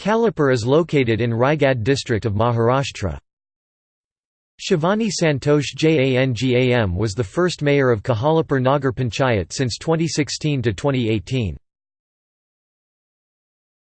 Khalapur is located in Raigad district of Maharashtra. Shivani Santosh Jangam was the first mayor of Khalapur Nagar Panchayat since 2016 to 2018.